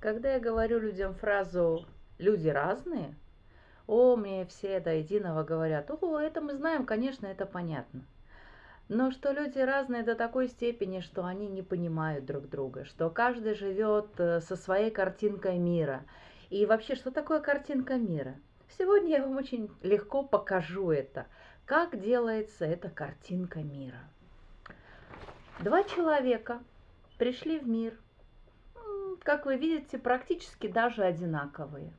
Когда я говорю людям фразу «люди разные», о, мне все до единого говорят, о, это мы знаем, конечно, это понятно. Но что люди разные до такой степени, что они не понимают друг друга, что каждый живет э, со своей картинкой мира. И вообще, что такое картинка мира? Сегодня я вам очень легко покажу это, как делается эта картинка мира. Два человека пришли в мир – как вы видите, практически даже одинаковые.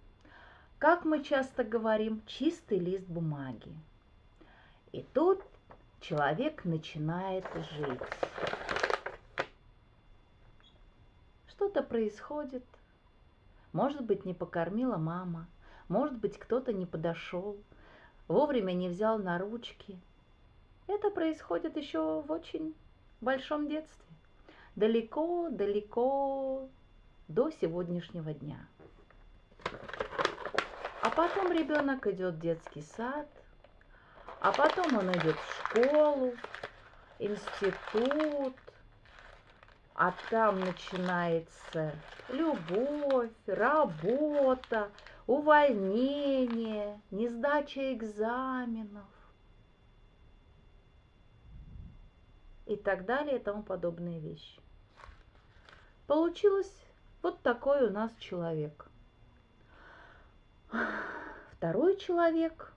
Как мы часто говорим, чистый лист бумаги. И тут человек начинает жить. Что-то происходит. Может быть, не покормила мама, может быть, кто-то не подошел, вовремя не взял на ручки. Это происходит еще в очень большом детстве. Далеко-далеко до сегодняшнего дня. А потом ребенок идет в детский сад, а потом он идет в школу, институт, а там начинается любовь, работа, увольнение, несдача экзаменов и так далее и тому подобные вещи. Получилось вот такой у нас человек. Второй человек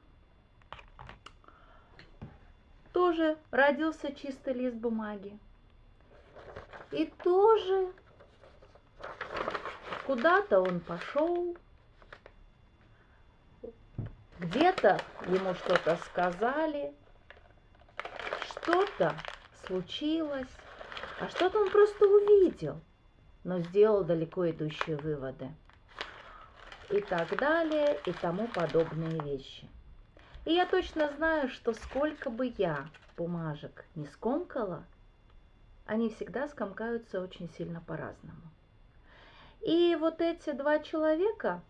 тоже родился чистый лист бумаги. И тоже куда-то он пошел, где-то ему что-то сказали, что-то случилось, а что-то он просто увидел – но сделал далеко идущие выводы. И так далее, и тому подобные вещи. И я точно знаю, что сколько бы я бумажек не скомкала, они всегда скомкаются очень сильно по-разному. И вот эти два человека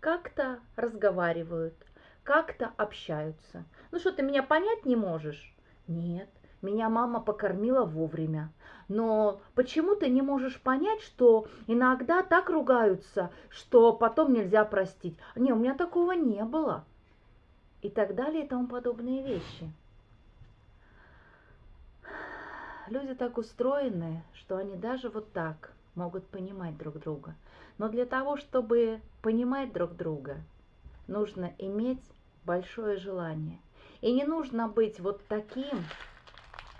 как-то разговаривают, как-то общаются. Ну что, ты меня понять не можешь? Нет, меня мама покормила вовремя. Но почему ты не можешь понять, что иногда так ругаются, что потом нельзя простить? Не, у меня такого не было. И так далее и тому подобные вещи. Люди так устроены, что они даже вот так могут понимать друг друга. Но для того, чтобы понимать друг друга, нужно иметь большое желание. И не нужно быть вот таким,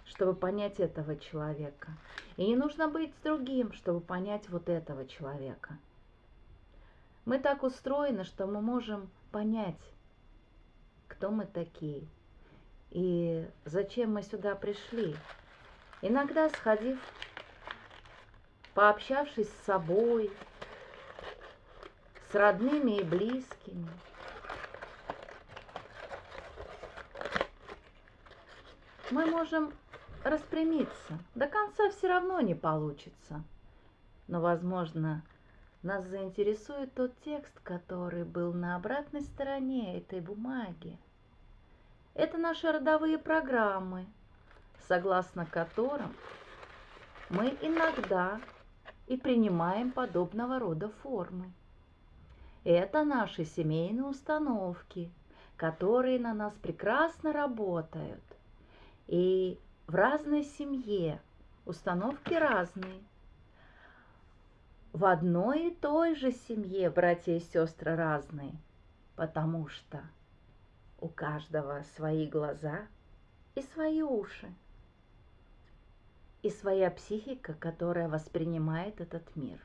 чтобы понять этого человека. И не нужно быть другим, чтобы понять вот этого человека. Мы так устроены, что мы можем понять, кто мы такие и зачем мы сюда пришли. Иногда сходив, пообщавшись с собой, с родными и близкими, мы можем распрямиться. До конца все равно не получится. Но, возможно, нас заинтересует тот текст, который был на обратной стороне этой бумаги. Это наши родовые программы, согласно которым мы иногда и принимаем подобного рода формы. Это наши семейные установки, которые на нас прекрасно работают. И в разной семье установки разные. В одной и той же семье братья и сестры разные, потому что у каждого свои глаза и свои уши, и своя психика, которая воспринимает этот мир.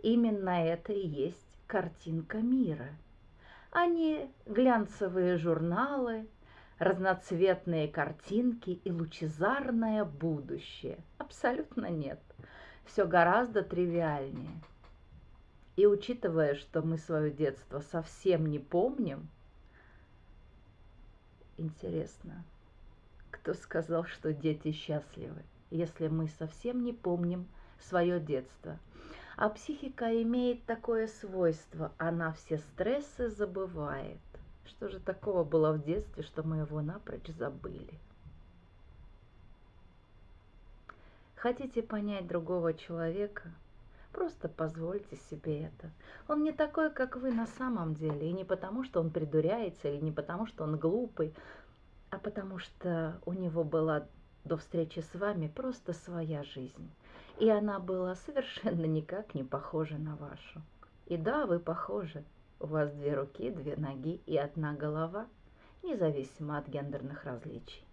Именно это и есть картинка мира, а не глянцевые журналы – разноцветные картинки и лучезарное будущее. Абсолютно нет. Все гораздо тривиальнее. И учитывая, что мы свое детство совсем не помним, интересно, кто сказал, что дети счастливы, если мы совсем не помним свое детство. А психика имеет такое свойство, она все стрессы забывает. Что же такого было в детстве, что мы его напрочь забыли? Хотите понять другого человека? Просто позвольте себе это. Он не такой, как вы на самом деле. И не потому, что он придуряется, или не потому, что он глупый, а потому что у него была до встречи с вами просто своя жизнь. И она была совершенно никак не похожа на вашу. И да, вы похожи. У вас две руки, две ноги и одна голова, независимо от гендерных различий.